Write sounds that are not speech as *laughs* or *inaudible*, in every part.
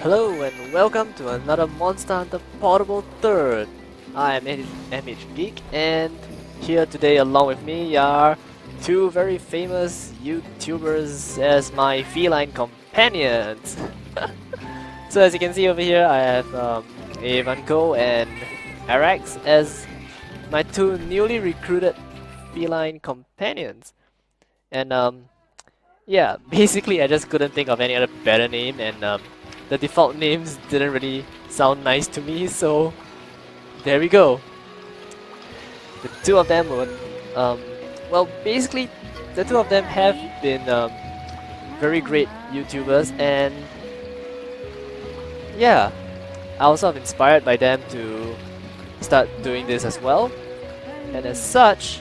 Hello and welcome to another Monster Hunter Portable 3rd. I am MH Geek and here today along with me are two very famous YouTubers as my feline companions. *laughs* so as you can see over here I have um, Evanko and Arax as my two newly recruited feline companions. And um, yeah, *laughs* basically I just couldn't think of any other better name and um, the default names didn't really sound nice to me, so there we go. The two of them were, um, well, basically, the two of them have been um, very great YouTubers, and yeah, I was of inspired by them to start doing this as well. And as such,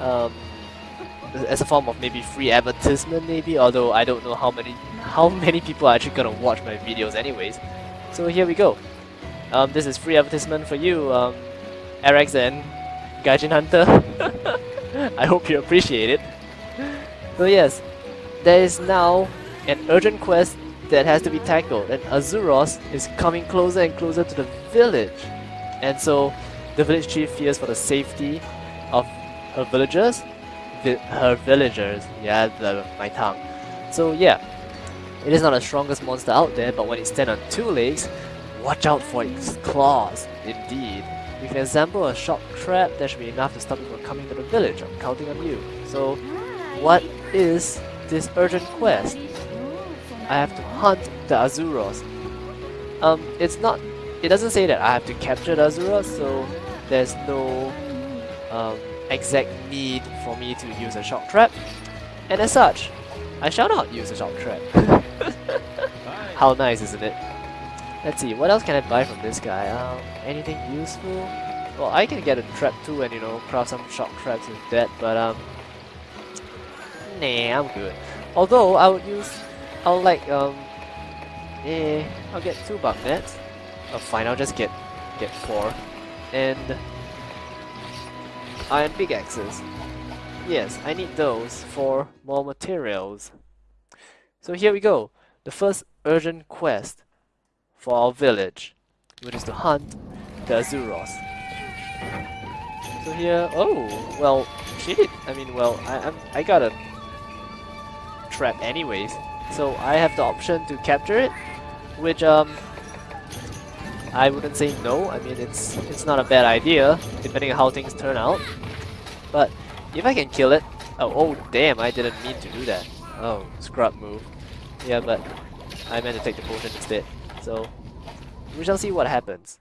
um, as a form of maybe free advertisement maybe, although I don't know how many how *laughs* many people are actually gonna watch my videos anyways. So here we go. Um, this is free advertisement for you, um, Arax and Gaijin Hunter. *laughs* I hope you appreciate it. So yes, there is now an urgent quest that has to be tackled and Arzuros is coming closer and closer to the village. And so the village chief fears for the safety of her villagers vi her villagers. Yeah, the, my tongue. So yeah, it is not the strongest monster out there, but when it stands on two legs, watch out for its claws. Indeed. If you assemble a shock trap, that should be enough to stop it from coming to the village. I'm counting on you. So, what is this urgent quest? I have to hunt the Arzuros. Um, it's not. It doesn't say that I have to capture the Arzuros, so there's no um, exact need for me to use a shock trap, and as such, I shall not use a shock trap. *laughs* How nice, isn't it? Let's see, what else can I buy from this guy? Um, anything useful? Well, I can get a trap too and, you know, craft some shock traps with that, but, um... Nah, I'm good. Although, I would use... I'll like, um... Eh, I'll get two bug nets. Oh, fine, I'll just get, get four. And iron pickaxes. Yes, I need those for more materials. So here we go, the first urgent quest for our village, which is to hunt the Arzuros. So here, oh, well, shit, I mean, well, I, I'm, I got a trap anyways, so I have the option to capture it, which, um, I wouldn't say no. I mean, it's it's not a bad idea, depending on how things turn out. But if I can kill it... Oh, oh damn, I didn't mean to do that. Oh, scrub move. Yeah, but I meant to take the potion instead. So, we shall see what happens.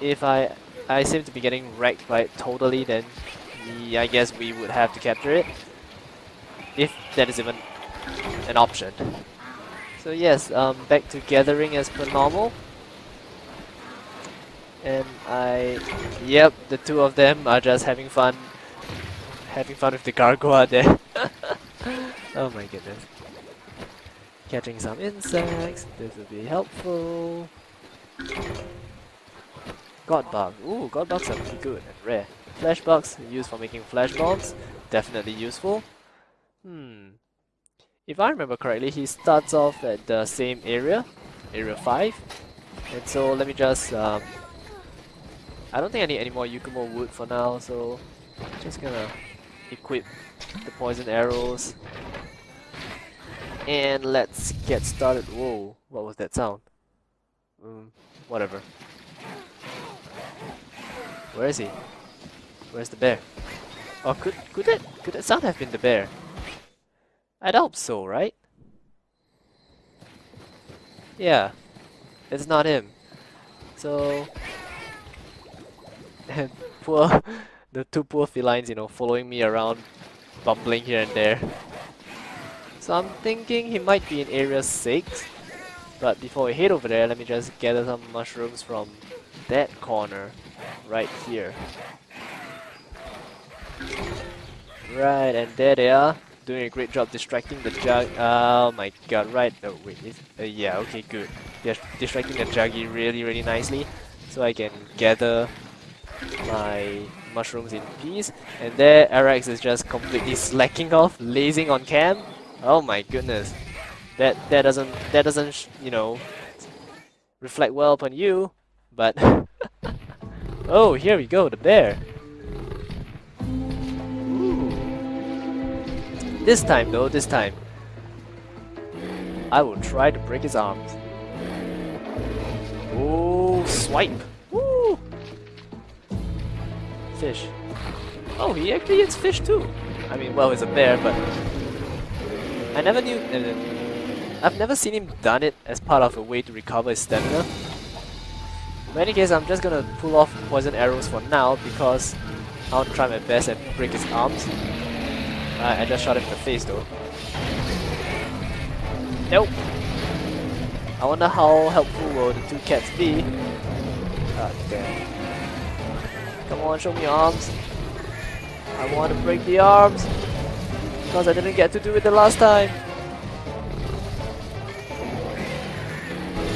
If I I seem to be getting wrecked by it totally, then I guess we would have to capture it. If that is even an option. So yes, um, back to gathering as per normal. And I... Yep, the two of them are just having fun. Having fun with the gargoyle there. *laughs* oh my goodness. Catching some insects, this would be helpful. God bug. Ooh, god bugs are pretty good and rare. Flash bugs used for making flash bombs, definitely useful. Hmm. If I remember correctly, he starts off at the same area, area 5. And so let me just, um, I don't think I need any more Yukumo wood for now, so just gonna equip the poison arrows. And let's get started. Whoa, what was that sound? Um, whatever. Where is he? Where's the bear? Oh, could could that could that sound have been the bear? I'd hope so, right? Yeah, it's not him. So, and *laughs* poor, *laughs* the two poor felines, you know, following me around, bumbling here and there. So I'm thinking he might be in area 6. But before we head over there, let me just gather some mushrooms from that corner, right here. Right, and there they are doing a great job distracting the jug. Oh my god, right. Oh wait, uh, yeah, okay, good. They're distracting the juggy really, really nicely. So I can gather my mushrooms in peace. And there, Arax is just completely slacking off, lazing on cam. Oh my goodness. that that doesn't that doesn't you know reflect well upon you, but *laughs* oh here we go the bear. This time though, this time I will try to break his arms. Oh swipe! Woo! Fish. Oh, he actually eats fish too. I mean, well, he's a bear, but I never knew. Uh, I've never seen him done it as part of a way to recover his stamina. In any case, I'm just gonna pull off poison arrows for now because I want to try my best and break his arms. Uh, I just shot him in the face though. Nope. I wonder how helpful will the two cats be. Ah, damn. Come on, show me your arms. I want to break the arms. Because I didn't get to do it the last time.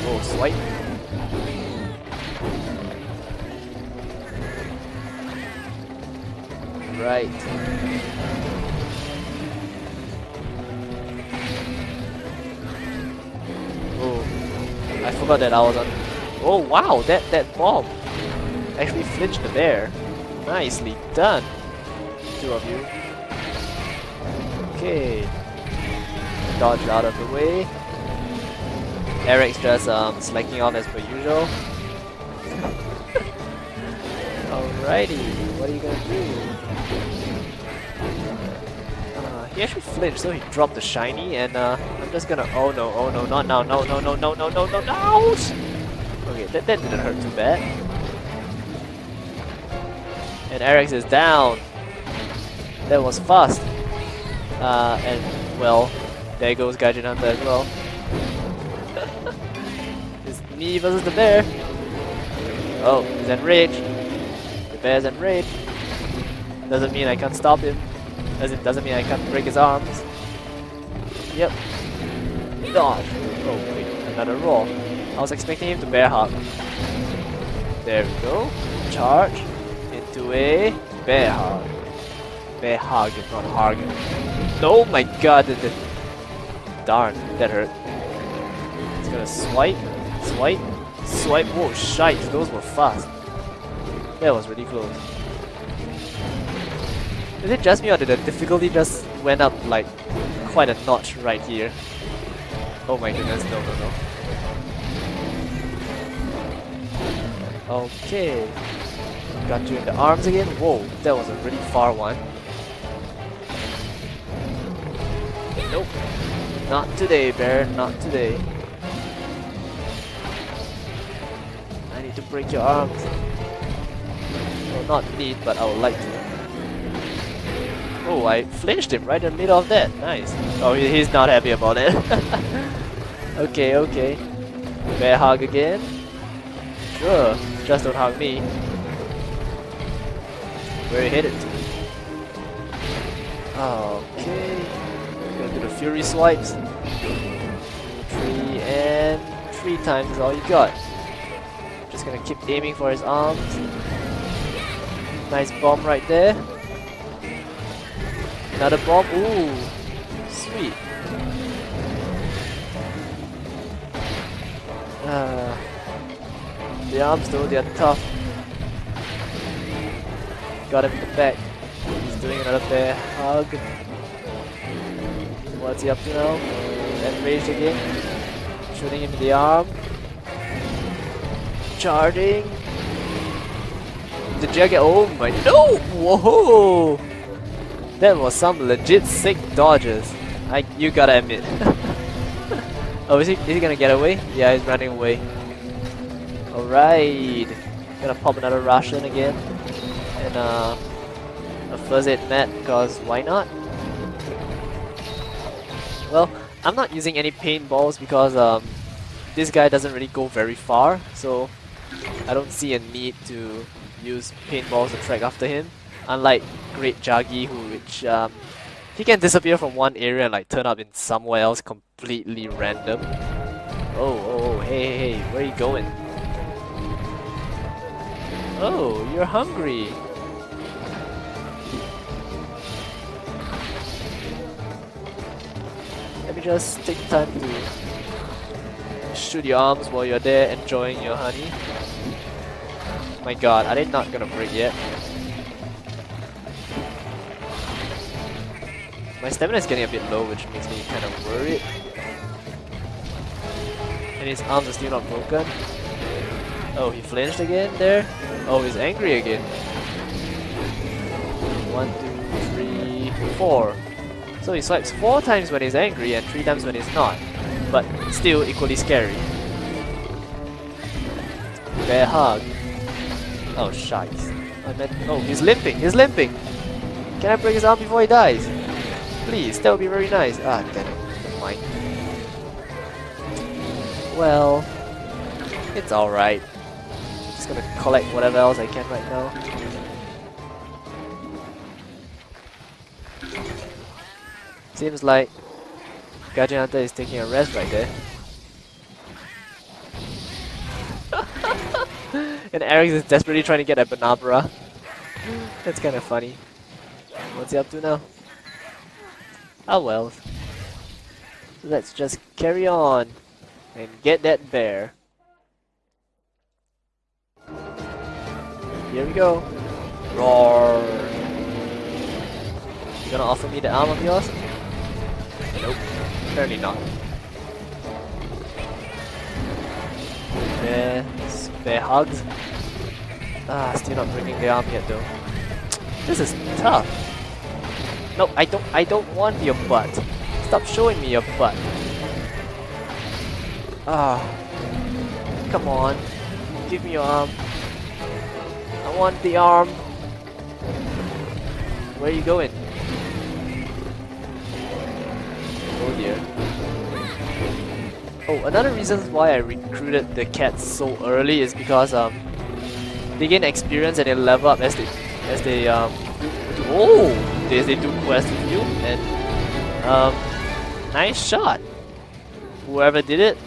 Oh, swipe. Right. Oh, I forgot that I was on. Oh wow, that that bomb actually flinched the bear. Nicely done, two of you. Okay. Dodge out of the way. Arax's just um, slacking off as per usual. *laughs* Alrighty, what are you gonna do? Uh, he actually flinched, so he dropped the shiny, and uh, I'm just gonna. Oh no, oh no, not now, no, no, no, no, no, no, no, no! Okay, that, that didn't hurt too bad. And Arax's is down. That was fast. Uh, and, well, there goes Gaijin Hunter as well. *laughs* it's me versus the bear. Oh, he's enraged. The bear's enraged. Doesn't mean I can't stop him. Doesn't doesn't mean I can't break his arms. Yep. Dodge. Oh wait, another roll. I was expecting him to bear hug. There we go. Charge into a bear hug. Bear hug, not hug. Oh my god, the, darn, that hurt. It's gonna swipe, swipe, swipe. Whoa, shite, those were fast. That was really close. Is it just me or did the difficulty just went up like quite a notch right here? Oh my goodness, no, no, no. Okay. Got you in the arms again. Whoa, that was a really far one. Nope. Not today, bear. Not today. I need to break your arms. Well, not need, but I would like to. Oh, I flinched him right in the middle of that. Nice. Oh, he's not happy about it. *laughs* okay, okay. Bear hug again. Sure, just don't hug me. Where are you headed to? Okay Fury swipes. Three and three times is all you got. Just gonna keep aiming for his arms. Nice bomb right there. Another bomb. Ooh, sweet. Uh, the arms though, they are tough. Got him in the back. He's doing another bear hug. What's he up to now? Enraged again. Shooting him in the arm. Charging. The jacket. Oh my. No! Whoa! That was some legit sick dodges. I, you gotta admit. *laughs* oh, is he, is he gonna get away? Yeah, he's running away. Alright. Gonna pop another Russian again. And uh, a first aid mat, because why not? Well, I'm not using any paintballs because um, this guy doesn't really go very far, so I don't see a need to use paintballs to track after him. Unlike Great Jaggi, who which um, he can disappear from one area and like turn up in somewhere else completely random. Oh, oh, oh, hey, hey, hey, where are you going? Oh, you're hungry. Just take time to shoot your arms while you're there enjoying your honey? My god, are they not gonna break yet? My stamina is getting a bit low, which makes me kind of worried. And his arms are still not broken. Oh, he flinched again there? Oh, he's angry again. One, two, three, four. So he swipes four times when he's angry and three times when he's not. But still equally scary. Bear hug. Oh, shites. I meant- oh, he's limping, he's limping! Can I break his arm before he dies? Please, that would be very nice. Ah, damn it. Never mind. Well, it's alright. Just gonna collect whatever else I can right now. Seems like Gaijin Hunter is taking a rest right there. *laughs* and Arax is desperately trying to get a Bnahabra. That's kind of funny. What's he up to now? Oh well. Let's just carry on and get that bear. Here we go. Roar. You gonna offer me the arm of yours? Nope. Apparently not. Bear, bear hugs. Ah, still not bringing the arm yet though. This is tough. No, I don't I don't want your butt. Stop showing me your butt. Ah. Come on. Give me your arm. I want the arm. Where are you going? Oh, another reason why I recruited the cats so early is because um they gain experience and they level up as they as they um do, oh they, they do quests with you and um nice shot. Whoever did it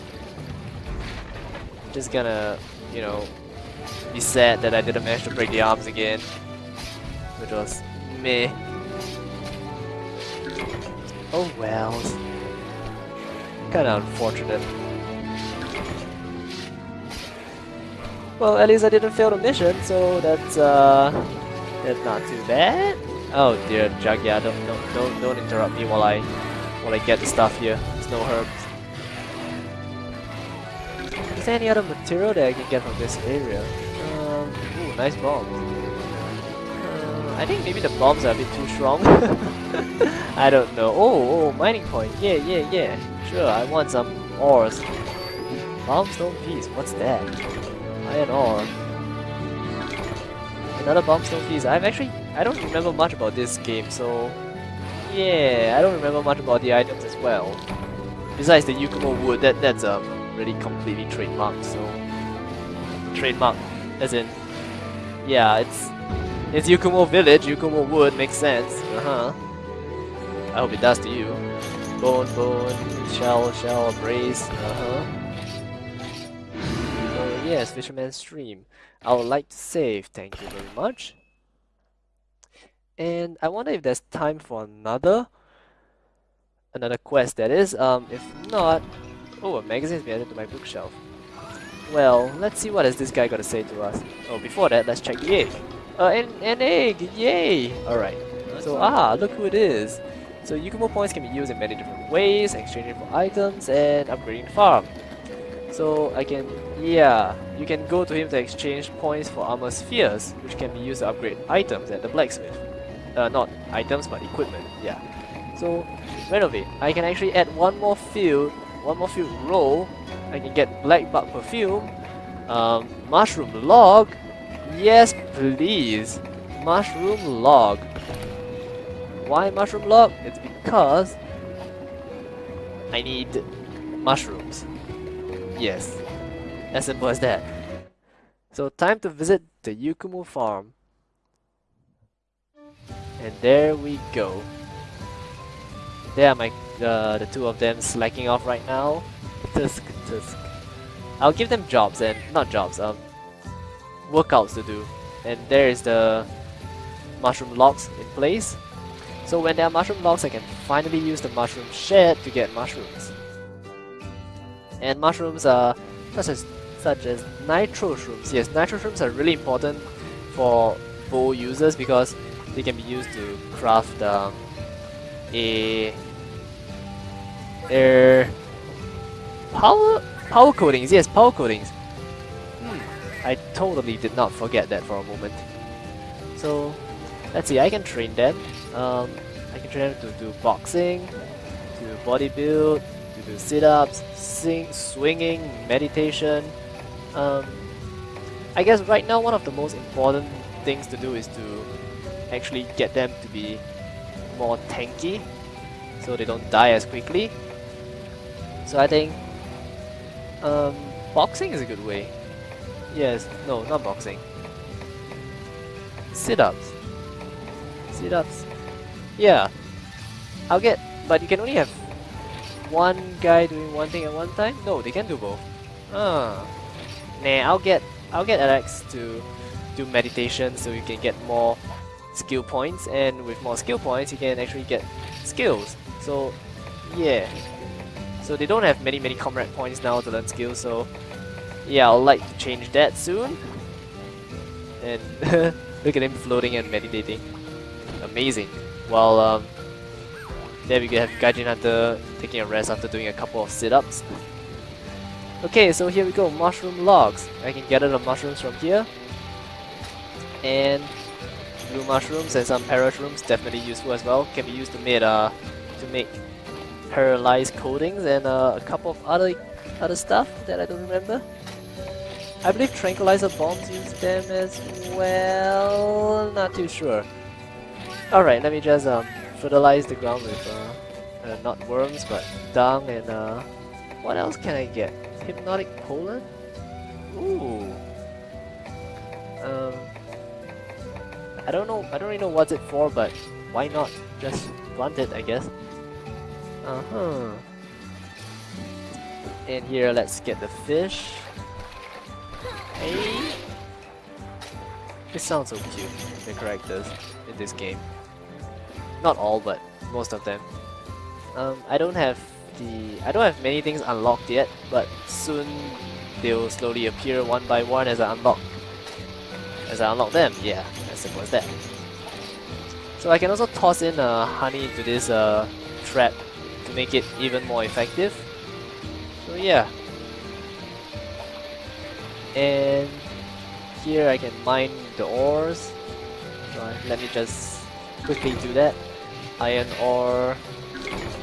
just gonna you know be sad that I didn't manage to break the arms again. Which was meh. Oh well. Kinda unfortunate. Well, at least I didn't fail the mission, so that's uh that's not too bad. Oh dear, Jaggia, don't don't don't don't interrupt me while I while I get the stuff here. There's no herbs. Is there any other material that I can get from this area? Um, ooh, nice bombs. Uh, I think maybe the bombs are a bit too strong. *laughs* I don't know. Oh, oh, mining point. Yeah, yeah, yeah. Sure, I want some ores. Bombstone piece. What's that? Iron ore. Another bombstone piece. I've actually I don't remember much about this game, so yeah, I don't remember much about the items as well. Besides the Yukumo wood, that that's um really completely trademarked. So trademark, as in yeah, it's it's Yukumo village. Yukumo wood makes sense. Uh huh. I hope it does to you. Bone, bone, shell, shell, brace. Uh huh. Oh yes, Fisherman's Stream. I would like to save. Thank you very much. And I wonder if there's time for another another quest that is. Um, if not, oh, a magazine's been added to my bookshelf. Well, let's see what has this guy got to say to us. Oh, before that, let's check the egg. Uh, an, an egg! Yay! Alright. So, ah, look who it is. So, Yukumo points can be used in many different ways, exchanging for items and upgrading the farm. So, I can, yeah, you can go to him to exchange points for armor spheres, which can be used to upgrade items at the blacksmith. Uh, not items, but equipment, yeah. So, renovate. I can actually add one more field, one more field row. I can get black bug perfume, um, mushroom log. Yes, please. Mushroom log. Why mushroom log? It's because I need mushrooms. Yes, as simple as that. So time to visit the Yukumo farm. And there we go. There are my uh, the two of them slacking off right now. Tusk, tusk. I'll give them jobs and not jobs, um, workouts to do. And there is the mushroom logs in place. So when there are mushroom logs, I can finally use the mushroom shed to get mushrooms. And mushrooms are such as such as nitro shrooms. Yes, nitro shrooms are really important for bow users because they can be used to craft um, a, a power power coatings. Yes, power coatings. Hmm, I totally did not forget that for a moment. So let's see. I can train them. Um, I can train them to do boxing, to body build, to do sit-ups, sing, swinging, meditation. Um, I guess right now one of the most important things to do is to actually get them to be more tanky so they don't die as quickly. So I think um, boxing is a good way. Yes, no, not boxing. Sit-ups. Sit-ups. Yeah. I'll get, but you can only have one guy doing one thing at one time? No, they can do both. Ah. Nah, I'll get I'll get Alex to do meditation so you can get more skill points and with more skill points you can actually get skills. So yeah. So they don't have many many comrade points now to learn skills so yeah I'll like to change that soon. And *laughs* look at him floating and meditating. Amazing. While um there we have Gaijin Hunter taking a rest after doing a couple of sit-ups. Okay, so here we go, mushroom logs. I can gather the mushrooms from here. And blue mushrooms and some parashrooms definitely useful as well. Can be used to make uh to make paralyzed coatings and uh, a couple of other other stuff that I don't remember. I believe tranquilizer bombs use them as well. Not too sure. Alright, let me just um fertilize the ground with uh, uh, not worms but dung and uh what else can I get? Hypnotic pollen? Ooh. Um, I don't know. I don't really know what's it for, but why not just plant it? I guess. Uh huh. And here, let's get the fish. Hey. This sounds so cute. The characters in this game. Not all, but most of them. Um, I don't have the... I don't have many things unlocked yet, but soon they'll slowly appear one by one as I unlock as I unlock them. Yeah, as simple as that. So I can also toss in uh, honey into this uh, trap to make it even more effective. So yeah. And here I can mine the ores. So let me just quickly do that. Iron ore,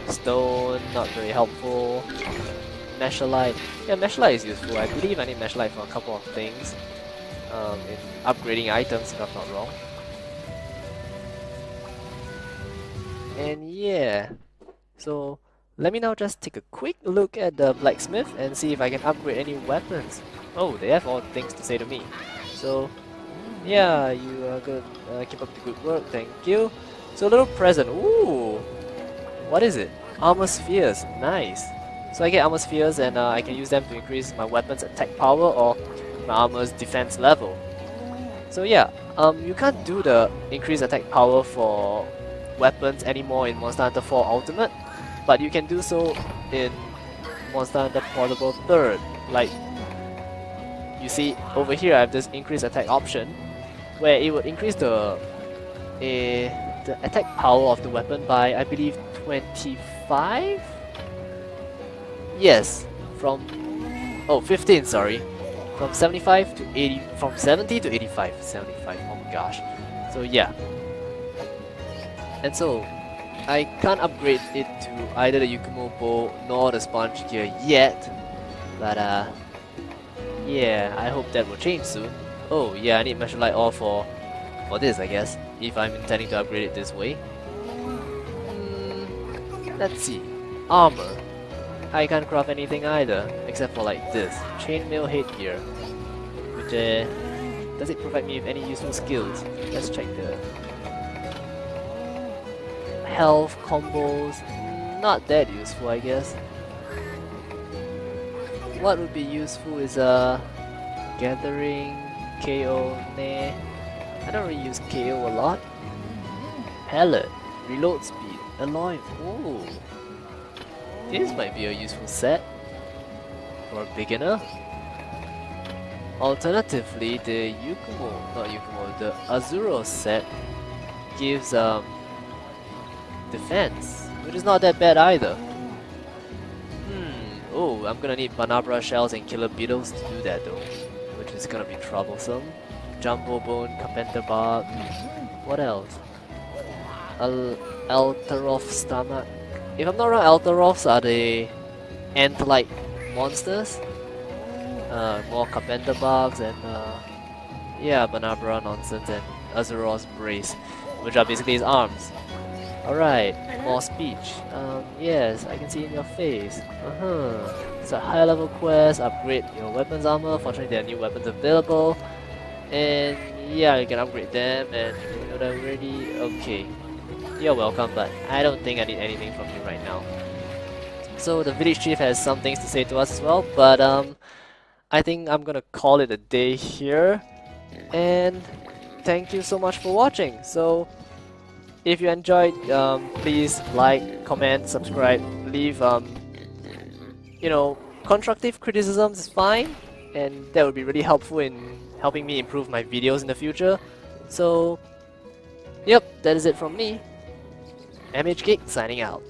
Stone, not very helpful. Machalite. Yeah, Machalite is useful. I believe I need Machalite for a couple of things. Um, in upgrading items, if I'm not wrong. And yeah, so let me now just take a quick look at the blacksmith and see if I can upgrade any weapons. Oh, they have all things to say to me. So yeah, you are good. Uh, keep up the good work, thank you. So a little present. Ooh, what is it? Armor spheres, nice. So I get armor spheres and uh, I can use them to increase my weapon's attack power or my armor's defense level. So yeah, um, you can't do the increased attack power for weapons anymore in Monster Hunter 4 Ultimate, but you can do so in Monster Hunter Portable 3rd. Like, you see over here I have this increased attack option, where it would increase the, a, the attack power of the weapon by, I believe, 25? Yes, from... Oh, 15, sorry. From 75 to 80... From 70 to 85. 75, oh my gosh. So yeah. And so, I can't upgrade it to either the Yukumo bow nor the sponge gear yet. But uh... Yeah, I hope that will change soon. Oh yeah, I need Machalite ore for, for this I guess, if I'm intending to upgrade it this way. Let's see. Armor. I can't craft anything either, except for like this. Chainmail headgear. Which uh, does it provide me with any useful skills? Let's check the health combos. Not that useful, I guess. What would be useful is uh gathering KO. I don't really use KO a lot. Pellet. Reload speed. Alloy. Ooh. This might be a useful set for a beginner. Alternatively, the Yukumo, not Yukumo, the Azuro set gives um, defense, which is not that bad either. Hmm, oh, I'm gonna need Bnahabra shells and killer beetles to do that though, which is gonna be troublesome. Jumbo bone, Carpenter bark, what else? Al Altaroth stomach. If I'm not wrong, Altaroths are the ant-like monsters. Uh, more Carpenter bugs and uh, yeah, Bnahabra nonsense and Azuro's brace, which are basically his arms. Alright, more speech. Um, yes, I can see in your face. Uh-huh. It's a high level quest, upgrade your weapons armor, fortunately there are new weapons available. And yeah, you can upgrade them and you know already. Okay. You're welcome, but I don't think I need anything from you right now. So the village chief has some things to say to us as well, but um, I think I'm gonna call it a day here. And thank you so much for watching. So if you enjoyed, um, please like, comment, subscribe, leave, um, you know, constructive criticisms is fine, and that would be really helpful in helping me improve my videos in the future. So, yep, that is it from me. MHGeek signing out.